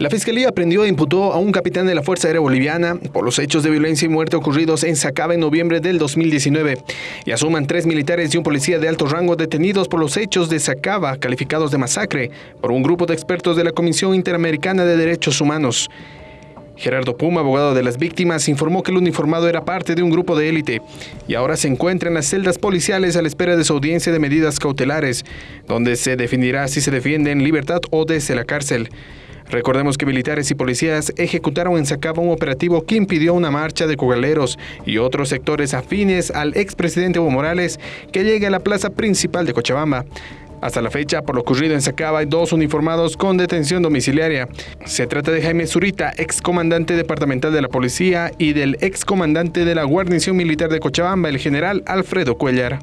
La Fiscalía prendió e imputó a un capitán de la Fuerza Aérea Boliviana por los hechos de violencia y muerte ocurridos en Sacaba en noviembre del 2019 y asuman tres militares y un policía de alto rango detenidos por los hechos de Sacaba calificados de masacre por un grupo de expertos de la Comisión Interamericana de Derechos Humanos. Gerardo Puma, abogado de las víctimas, informó que el uniformado era parte de un grupo de élite y ahora se encuentra en las celdas policiales a la espera de su audiencia de medidas cautelares, donde se definirá si se defiende en libertad o desde la cárcel. Recordemos que militares y policías ejecutaron en Sacaba un operativo que impidió una marcha de cogaleros y otros sectores afines al expresidente Evo Morales que llegue a la plaza principal de Cochabamba. Hasta la fecha, por lo ocurrido en Sacaba, hay dos uniformados con detención domiciliaria. Se trata de Jaime Zurita, excomandante departamental de la policía, y del excomandante de la guarnición militar de Cochabamba, el general Alfredo Cuellar.